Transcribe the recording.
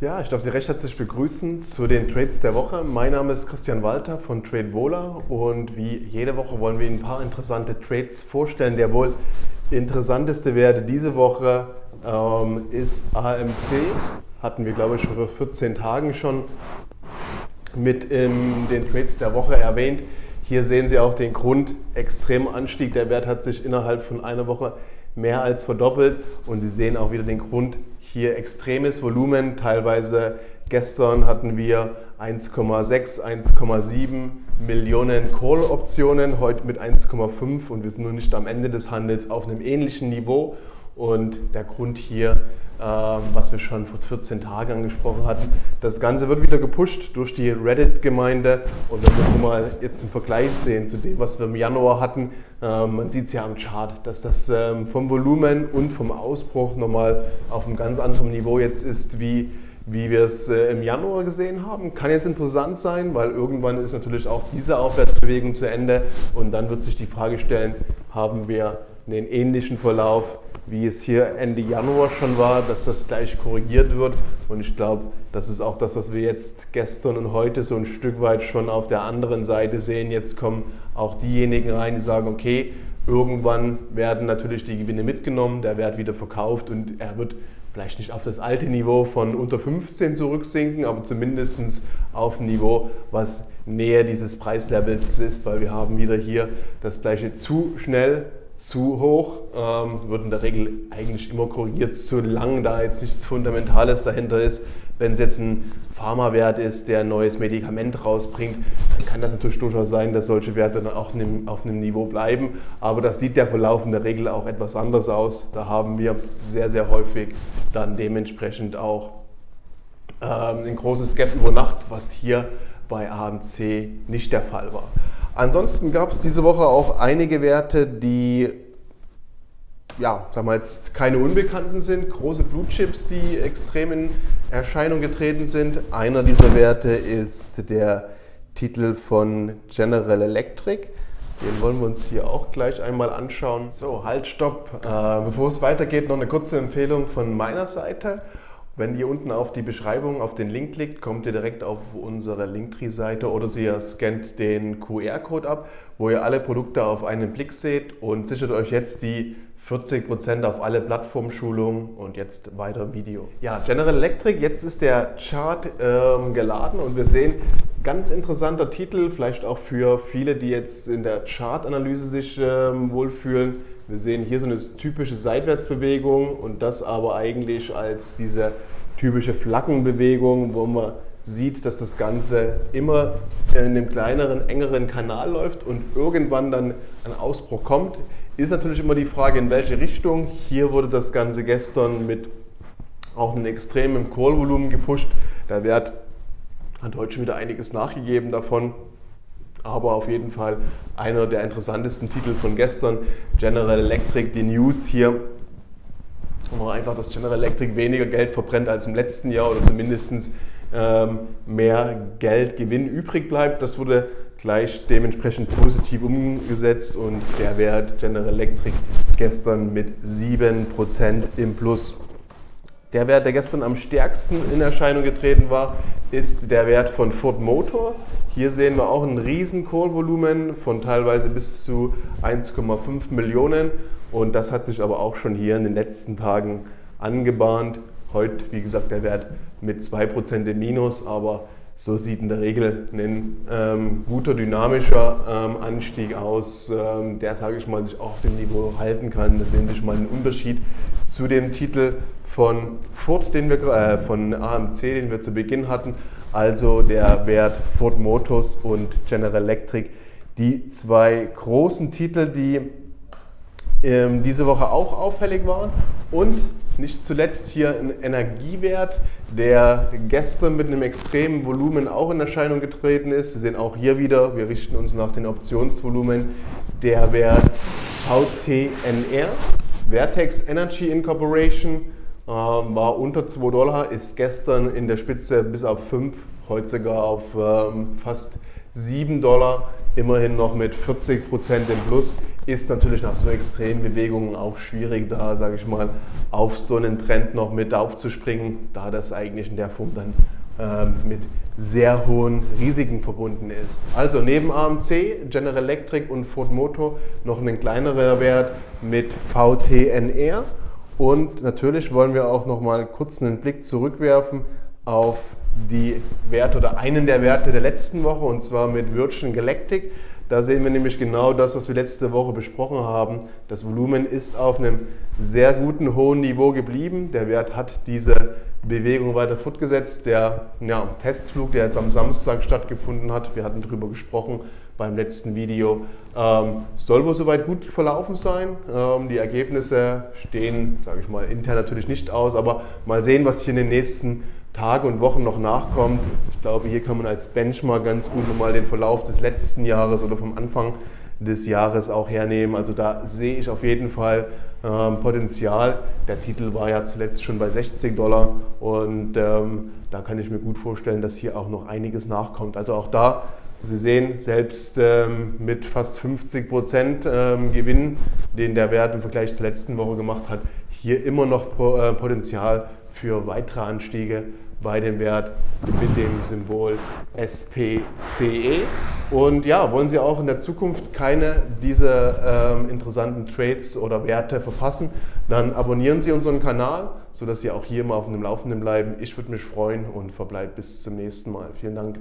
Ja, ich darf Sie recht herzlich begrüßen zu den Trades der Woche. Mein Name ist Christian Walter von TradeVola und wie jede Woche wollen wir Ihnen ein paar interessante Trades vorstellen. Der wohl interessanteste Wert diese Woche ähm, ist AMC. Hatten wir, glaube ich, vor 14 Tagen schon mit in den Trades der Woche erwähnt. Hier sehen Sie auch den Grund, extremen Anstieg. Der Wert hat sich innerhalb von einer Woche mehr als verdoppelt und Sie sehen auch wieder den Grund, hier extremes Volumen. Teilweise gestern hatten wir 1,6, 1,7 Millionen Call-Optionen, heute mit 1,5 und wir sind noch nicht am Ende des Handels auf einem ähnlichen Niveau. Und der Grund hier, ähm, was wir schon vor 14 Tagen angesprochen hatten, das Ganze wird wieder gepusht durch die Reddit-Gemeinde. Und wenn wir es mal jetzt im Vergleich sehen zu dem, was wir im Januar hatten, ähm, man sieht es ja am Chart, dass das ähm, vom Volumen und vom Ausbruch nochmal auf einem ganz anderen Niveau jetzt ist, wie, wie wir es äh, im Januar gesehen haben. Kann jetzt interessant sein, weil irgendwann ist natürlich auch diese Aufwärtsbewegung zu Ende und dann wird sich die Frage stellen, haben wir einen ähnlichen Verlauf wie es hier Ende Januar schon war, dass das gleich korrigiert wird. Und ich glaube, das ist auch das, was wir jetzt gestern und heute so ein Stück weit schon auf der anderen Seite sehen. Jetzt kommen auch diejenigen rein, die sagen, okay, irgendwann werden natürlich die Gewinne mitgenommen, der Wert wieder verkauft und er wird vielleicht nicht auf das alte Niveau von unter 15 zurücksinken, aber zumindest auf ein Niveau, was näher dieses Preislevels ist, weil wir haben wieder hier das gleiche zu schnell zu hoch, ähm, wird in der Regel eigentlich immer korrigiert, solange da jetzt nichts Fundamentales dahinter ist. Wenn es jetzt ein Pharmawert ist, der ein neues Medikament rausbringt, dann kann das natürlich durchaus sein, dass solche Werte dann auch auf einem Niveau bleiben. Aber das sieht der Verlauf in der Regel auch etwas anders aus. Da haben wir sehr, sehr häufig dann dementsprechend auch ähm, ein großes Gap über Nacht, was hier bei AMC nicht der Fall war. Ansonsten gab es diese Woche auch einige Werte, die ja, sagen wir jetzt keine Unbekannten sind, große Blue Chips, die extrem in Erscheinung getreten sind. Einer dieser Werte ist der Titel von General Electric. Den wollen wir uns hier auch gleich einmal anschauen. So, halt, stopp. Äh, bevor es weitergeht, noch eine kurze Empfehlung von meiner Seite. Wenn ihr unten auf die Beschreibung auf den Link klickt, kommt ihr direkt auf unsere Linktree-Seite oder ihr scannt den QR-Code ab, wo ihr alle Produkte auf einen Blick seht und sichert euch jetzt die 40% auf alle Plattformschulungen und jetzt weiter Video. Ja, General Electric, jetzt ist der Chart ähm, geladen und wir sehen, ganz interessanter Titel, vielleicht auch für viele, die jetzt in der Chartanalyse sich ähm, wohlfühlen. Wir sehen hier so eine typische Seitwärtsbewegung und das aber eigentlich als diese typische Flaggenbewegung, wo man sieht, dass das Ganze immer in einem kleineren, engeren Kanal läuft und irgendwann dann ein Ausbruch kommt. Ist natürlich immer die Frage, in welche Richtung. Hier wurde das Ganze gestern mit auch einem extremen Call-Volumen gepusht. Der Wert hat heute schon wieder einiges nachgegeben davon aber auf jeden Fall einer der interessantesten Titel von gestern, General Electric, die News hier. Wo einfach, dass General Electric weniger Geld verbrennt als im letzten Jahr oder zumindest ähm, mehr Geldgewinn übrig bleibt. Das wurde gleich dementsprechend positiv umgesetzt und der Wert General Electric gestern mit 7% im Plus. Der Wert, der gestern am stärksten in Erscheinung getreten war, ist der Wert von Ford Motor. Hier sehen wir auch ein riesen Call-Volumen von teilweise bis zu 1,5 Millionen und das hat sich aber auch schon hier in den letzten Tagen angebahnt. Heute, wie gesagt, der Wert mit 2% im Minus, aber so sieht in der Regel ein ähm, guter dynamischer ähm, Anstieg aus, ähm, der, sage ich mal, sich auch auf dem Niveau halten kann. Da sehen Sie mal einen Unterschied zu dem Titel von Ford, den wir, äh, von AMC, den wir zu Beginn hatten, also der Wert Ford Motors und General Electric, die zwei großen Titel, die ähm, diese Woche auch auffällig waren. Und nicht zuletzt hier ein Energiewert, der gestern mit einem extremen Volumen auch in Erscheinung getreten ist. Sie sehen auch hier wieder, wir richten uns nach den Optionsvolumen, der Wert VTNR, Vertex Energy Incorporation, ähm, war unter 2 Dollar, ist gestern in der Spitze bis auf 5, heute sogar auf ähm, fast 7 Dollar, immerhin noch mit 40 Prozent im Plus. Ist natürlich nach so extremen Bewegungen auch schwierig, da, sage ich mal, auf so einen Trend noch mit aufzuspringen, da das eigentlich in der Form dann ähm, mit sehr hohen Risiken verbunden ist. Also neben AMC, General Electric und Ford Motor noch ein kleinerer Wert mit VTNR. Und natürlich wollen wir auch noch mal kurz einen Blick zurückwerfen auf die Werte oder einen der Werte der letzten Woche und zwar mit Virgin Galactic. Da sehen wir nämlich genau das, was wir letzte Woche besprochen haben. Das Volumen ist auf einem sehr guten, hohen Niveau geblieben. Der Wert hat diese Bewegung weiter fortgesetzt. Der ja, Testflug, der jetzt am Samstag stattgefunden hat, wir hatten darüber gesprochen beim letzten Video, ähm, soll wohl soweit gut verlaufen sein. Ähm, die Ergebnisse stehen, sage ich mal, intern natürlich nicht aus, aber mal sehen, was hier in den nächsten Tagen und Wochen noch nachkommt. Ich glaube, hier kann man als Benchmark ganz gut nochmal den Verlauf des letzten Jahres oder vom Anfang des Jahres auch hernehmen. Also da sehe ich auf jeden Fall ähm, Potenzial. Der Titel war ja zuletzt schon bei 60 Dollar und ähm, da kann ich mir gut vorstellen, dass hier auch noch einiges nachkommt. Also auch da, Sie sehen, selbst ähm, mit fast 50 Prozent ähm, Gewinn, den der Wert im Vergleich zur letzten Woche gemacht hat, hier immer noch äh, Potenzial für weitere Anstiege bei dem Wert mit dem Symbol SPCE. Und ja, wollen Sie auch in der Zukunft keine dieser ähm, interessanten Trades oder Werte verpassen, dann abonnieren Sie unseren Kanal, sodass Sie auch hier mal auf dem Laufenden bleiben. Ich würde mich freuen und verbleibe bis zum nächsten Mal. Vielen Dank.